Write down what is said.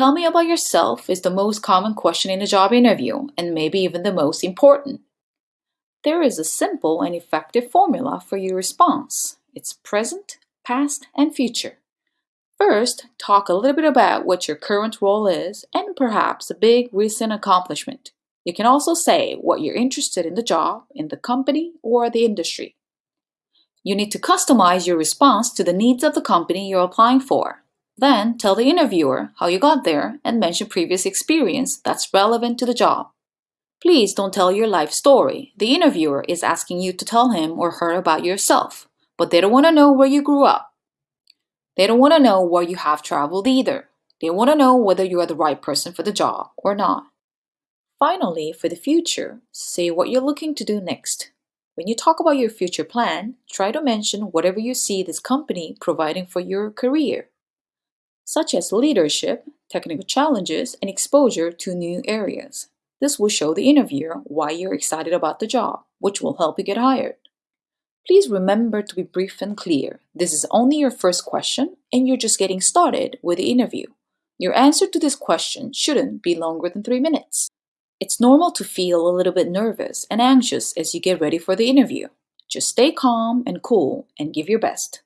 Tell me about yourself is the most common question in a job interview, and maybe even the most important. There is a simple and effective formula for your response. It's present, past, and future. First, talk a little bit about what your current role is and perhaps a big recent accomplishment. You can also say what you're interested in the job, in the company, or the industry. You need to customize your response to the needs of the company you're applying for. Then tell the interviewer how you got there and mention previous experience that's relevant to the job. Please don't tell your life story. The interviewer is asking you to tell him or her about yourself, but they don't want to know where you grew up. They don't want to know where you have traveled either. They want to know whether you are the right person for the job or not. Finally, for the future, say what you're looking to do next. When you talk about your future plan, try to mention whatever you see this company providing for your career, such as leadership, technical challenges, and exposure to new areas. This will show the interviewer why you're excited about the job, which will help you get hired. Please remember to be brief and clear. This is only your first question and you're just getting started with the interview. Your answer to this question shouldn't be longer than three minutes. It's normal to feel a little bit nervous and anxious as you get ready for the interview. Just stay calm and cool and give your best.